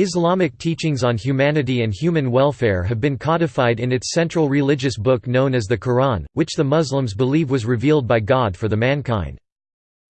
Islamic teachings on humanity and human welfare have been codified in its central religious book known as the Quran, which the Muslims believe was revealed by God for the mankind.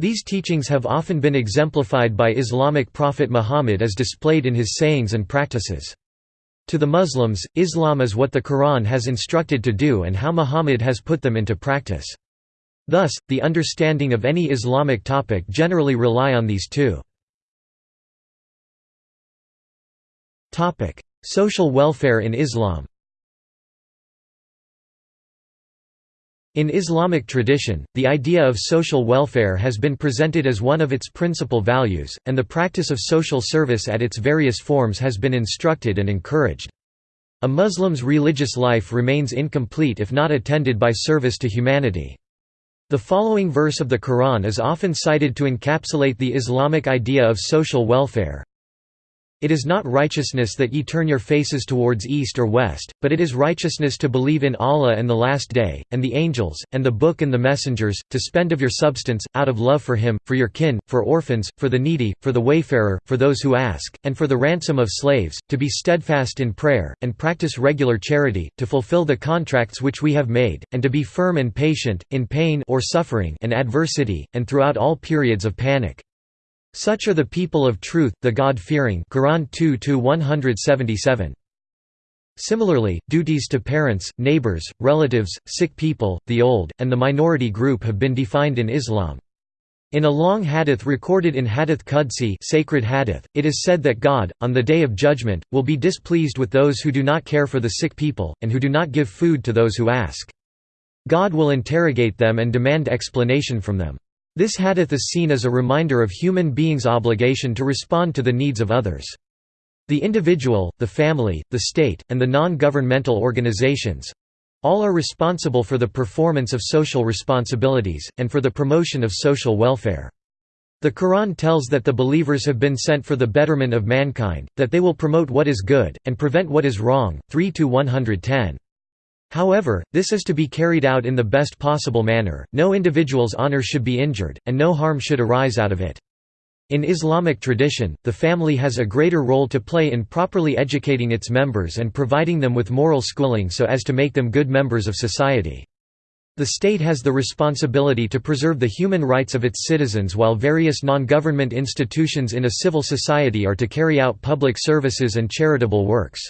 These teachings have often been exemplified by Islamic prophet Muhammad as displayed in his sayings and practices. To the Muslims, Islam is what the Quran has instructed to do and how Muhammad has put them into practice. Thus, the understanding of any Islamic topic generally rely on these two. Social welfare in Islam In Islamic tradition, the idea of social welfare has been presented as one of its principal values, and the practice of social service at its various forms has been instructed and encouraged. A Muslim's religious life remains incomplete if not attended by service to humanity. The following verse of the Quran is often cited to encapsulate the Islamic idea of social welfare, it is not righteousness that ye turn your faces towards east or west, but it is righteousness to believe in Allah and the Last Day, and the angels, and the Book and the messengers, to spend of your substance, out of love for Him, for your kin, for orphans, for the needy, for the wayfarer, for those who ask, and for the ransom of slaves, to be steadfast in prayer, and practice regular charity, to fulfill the contracts which we have made, and to be firm and patient, in pain or suffering and adversity, and throughout all periods of panic. Such are the people of truth, the God-fearing Quran 2 Similarly, duties to parents, neighbors, relatives, sick people, the old, and the minority group have been defined in Islam. In a long hadith recorded in Hadith Qudsi sacred hadith, it is said that God, on the Day of Judgment, will be displeased with those who do not care for the sick people, and who do not give food to those who ask. God will interrogate them and demand explanation from them. This hadith is seen as a reminder of human beings' obligation to respond to the needs of others. The individual, the family, the state, and the non-governmental organizations—all are responsible for the performance of social responsibilities, and for the promotion of social welfare. The Quran tells that the believers have been sent for the betterment of mankind, that they will promote what is good, and prevent what is wrong 3 110. However, this is to be carried out in the best possible manner, no individual's honor should be injured, and no harm should arise out of it. In Islamic tradition, the family has a greater role to play in properly educating its members and providing them with moral schooling so as to make them good members of society. The state has the responsibility to preserve the human rights of its citizens while various non-government institutions in a civil society are to carry out public services and charitable works.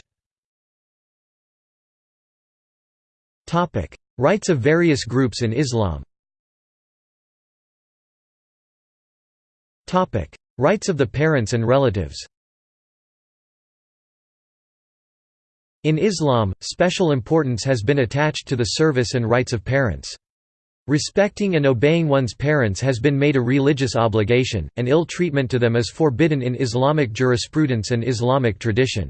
Topic: Rights of various groups in Islam. Topic: Rights of the parents and relatives. In Islam, special importance has been attached to the service and rights of parents. Respecting and obeying one's parents has been made a religious obligation, and ill treatment to them is forbidden in Islamic jurisprudence and Islamic tradition.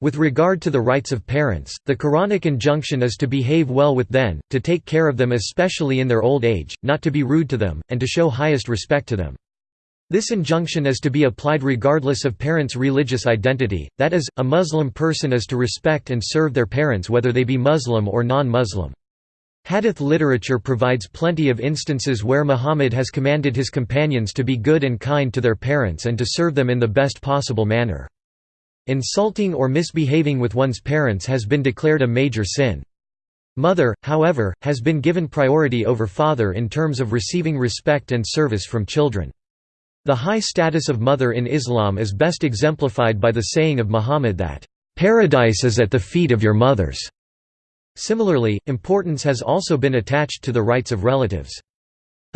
With regard to the rights of parents, the Quranic injunction is to behave well with them, to take care of them especially in their old age, not to be rude to them, and to show highest respect to them. This injunction is to be applied regardless of parents' religious identity, that is, a Muslim person is to respect and serve their parents whether they be Muslim or non-Muslim. Hadith literature provides plenty of instances where Muhammad has commanded his companions to be good and kind to their parents and to serve them in the best possible manner. Insulting or misbehaving with one's parents has been declared a major sin. Mother, however, has been given priority over father in terms of receiving respect and service from children. The high status of mother in Islam is best exemplified by the saying of Muhammad that, "...paradise is at the feet of your mothers." Similarly, importance has also been attached to the rights of relatives.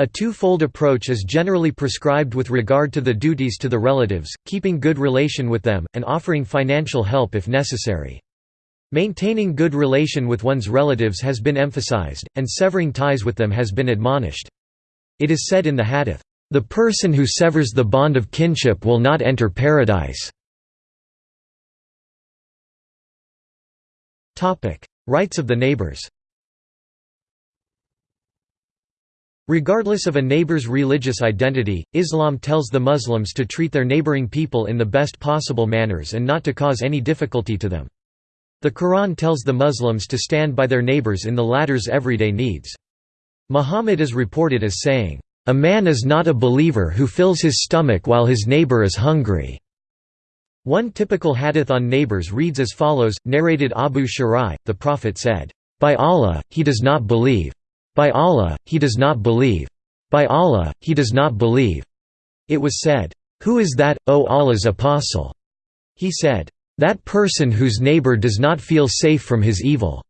A two-fold approach is generally prescribed with regard to the duties to the relatives, keeping good relation with them, and offering financial help if necessary. Maintaining good relation with one's relatives has been emphasized, and severing ties with them has been admonished. It is said in the hadith, "...the person who severs the bond of kinship will not enter paradise." Rights of the neighbors Regardless of a neighbor's religious identity, Islam tells the Muslims to treat their neighboring people in the best possible manners and not to cause any difficulty to them. The Quran tells the Muslims to stand by their neighbors in the latter's everyday needs. Muhammad is reported as saying, "...a man is not a believer who fills his stomach while his neighbor is hungry." One typical hadith on neighbors reads as follows, narrated Abu Shuraih, the Prophet said, "'By Allah, he does not believe. By Allah, he does not believe. By Allah, he does not believe." It was said, "'Who is that, O Allah's apostle?' He said, "'That person whose neighbor does not feel safe from his evil."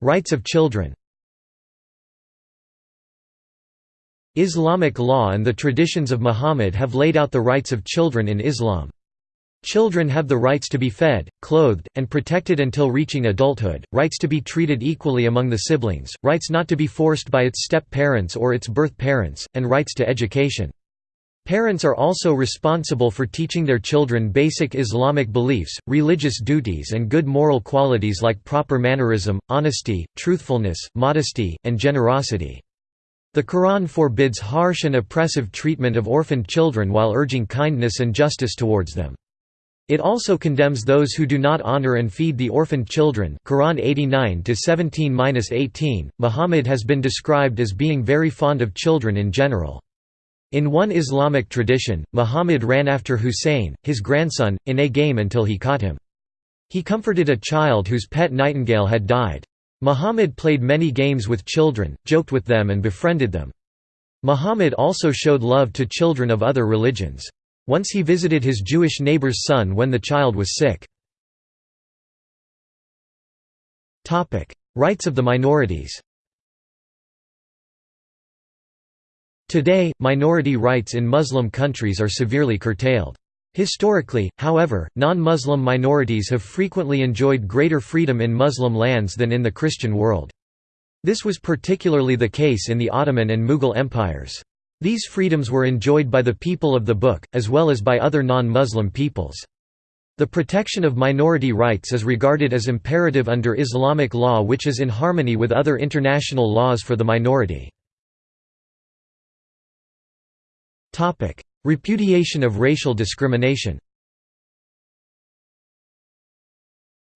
Rights of children Islamic law and the traditions of Muhammad have laid out the rights of children in Islam. Children have the rights to be fed, clothed, and protected until reaching adulthood, rights to be treated equally among the siblings, rights not to be forced by its step-parents or its birth parents, and rights to education. Parents are also responsible for teaching their children basic Islamic beliefs, religious duties and good moral qualities like proper mannerism, honesty, truthfulness, modesty, and generosity. The Quran forbids harsh and oppressive treatment of orphaned children while urging kindness and justice towards them. It also condemns those who do not honor and feed the orphaned children Quran 89-17-18. Muhammad has been described as being very fond of children in general. In one Islamic tradition, Muhammad ran after Hussein, his grandson, in a game until he caught him. He comforted a child whose pet nightingale had died. Muhammad played many games with children, joked with them and befriended them. Muhammad also showed love to children of other religions. Once he visited his Jewish neighbor's son when the child was sick. Rights of the minorities Today, minority rights in Muslim countries are severely curtailed. Historically, however, non-Muslim minorities have frequently enjoyed greater freedom in Muslim lands than in the Christian world. This was particularly the case in the Ottoman and Mughal empires. These freedoms were enjoyed by the people of the book, as well as by other non-Muslim peoples. The protection of minority rights is regarded as imperative under Islamic law which is in harmony with other international laws for the minority. Repudiation of racial discrimination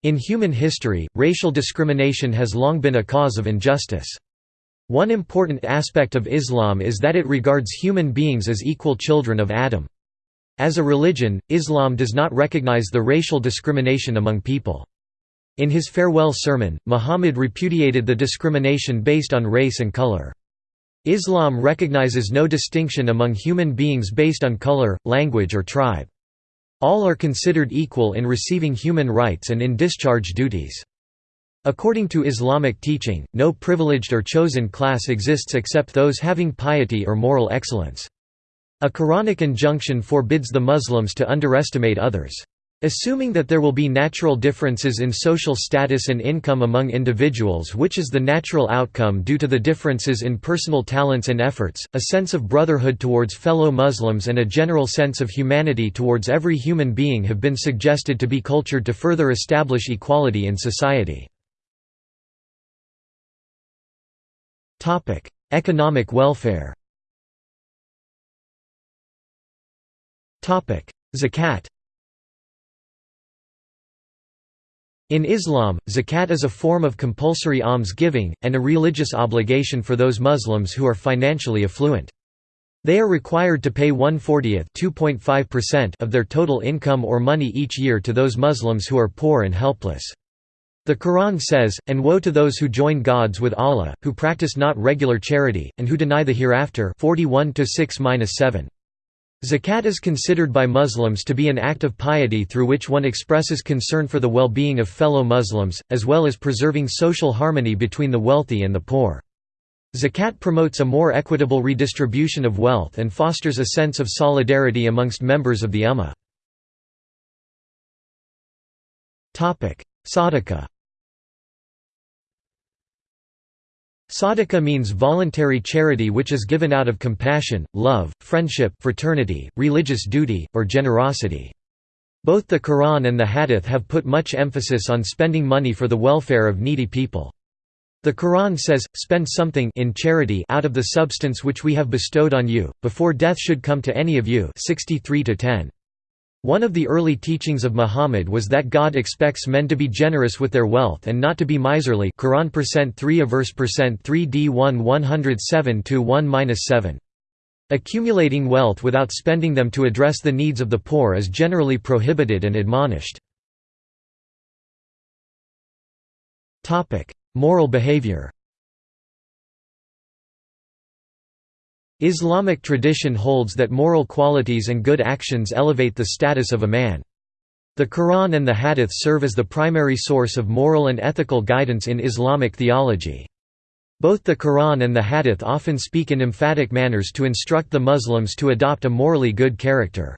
In human history, racial discrimination has long been a cause of injustice. One important aspect of Islam is that it regards human beings as equal children of Adam. As a religion, Islam does not recognize the racial discrimination among people. In his farewell sermon, Muhammad repudiated the discrimination based on race and color. Islam recognizes no distinction among human beings based on color, language or tribe. All are considered equal in receiving human rights and in discharge duties. According to Islamic teaching, no privileged or chosen class exists except those having piety or moral excellence. A Quranic injunction forbids the Muslims to underestimate others. Assuming that there will be natural differences in social status and income among individuals which is the natural outcome due to the differences in personal talents and efforts, a sense of brotherhood towards fellow Muslims and a general sense of humanity towards every human being have been suggested to be cultured to further establish equality in society. Economic welfare Zakat In Islam, zakat is a form of compulsory alms-giving, and a religious obligation for those Muslims who are financially affluent. They are required to pay 1/40th of their total income or money each year to those Muslims who are poor and helpless. The Quran says, And woe to those who join gods with Allah, who practice not regular charity, and who deny the hereafter 41 -7. Zakat is considered by Muslims to be an act of piety through which one expresses concern for the well-being of fellow Muslims, as well as preserving social harmony between the wealthy and the poor. Zakat promotes a more equitable redistribution of wealth and fosters a sense of solidarity amongst members of the Ummah. Sadaqah Sadaqah means voluntary charity which is given out of compassion, love, friendship fraternity, religious duty, or generosity. Both the Quran and the Hadith have put much emphasis on spending money for the welfare of needy people. The Quran says, spend something in charity out of the substance which we have bestowed on you, before death should come to any of you 63 -10. One of the early teachings of Muhammad was that God expects men to be generous with their wealth and not to be miserly Quran percent 3 a verse percent 3 d 1 107 1 7. Accumulating wealth without spending them to address the needs of the poor is generally prohibited and admonished. Moral behavior Islamic tradition holds that moral qualities and good actions elevate the status of a man. The Quran and the Hadith serve as the primary source of moral and ethical guidance in Islamic theology. Both the Quran and the Hadith often speak in emphatic manners to instruct the Muslims to adopt a morally good character.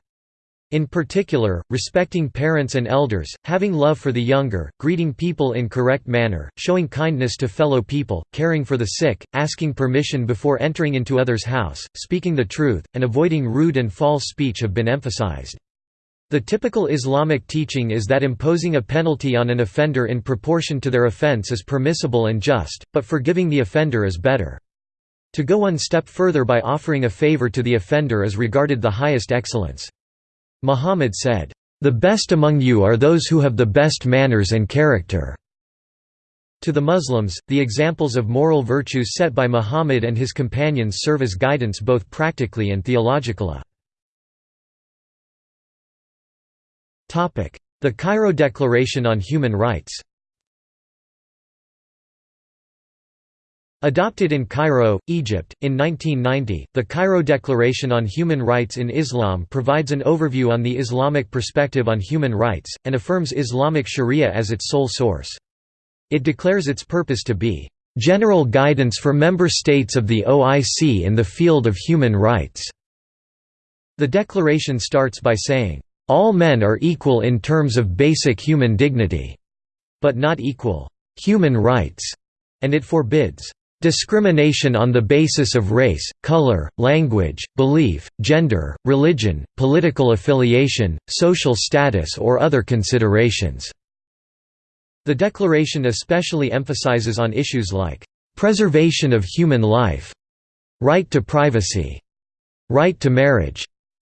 In particular, respecting parents and elders, having love for the younger, greeting people in correct manner, showing kindness to fellow people, caring for the sick, asking permission before entering into others' house, speaking the truth, and avoiding rude and false speech have been emphasized. The typical Islamic teaching is that imposing a penalty on an offender in proportion to their offense is permissible and just, but forgiving the offender is better. To go one step further by offering a favor to the offender is regarded the highest excellence. Muhammad said, "...the best among you are those who have the best manners and character." To the Muslims, the examples of moral virtues set by Muhammad and his companions serve as guidance both practically and theologically. The Cairo Declaration on Human Rights Adopted in Cairo, Egypt, in 1990, the Cairo Declaration on Human Rights in Islam provides an overview on the Islamic perspective on human rights, and affirms Islamic sharia as its sole source. It declares its purpose to be, "...general guidance for member states of the OIC in the field of human rights." The declaration starts by saying, "...all men are equal in terms of basic human dignity," but not equal, "...human rights," and it forbids Discrimination on the basis of race, color, language, belief, gender, religion, political affiliation, social status or other considerations." The Declaration especially emphasizes on issues like, "...preservation of human life", right to privacy, right to marriage,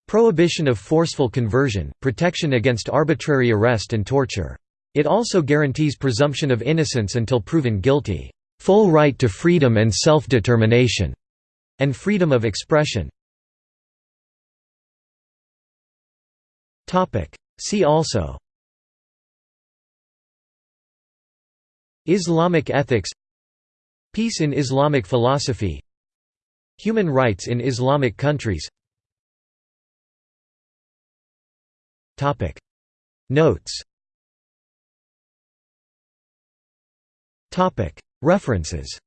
prohibition of forceful conversion, protection against arbitrary arrest and torture. It also guarantees presumption of innocence until proven guilty full right to freedom and self-determination, and freedom of expression. See also Islamic ethics Peace in Islamic philosophy Human rights in Islamic countries. Notes References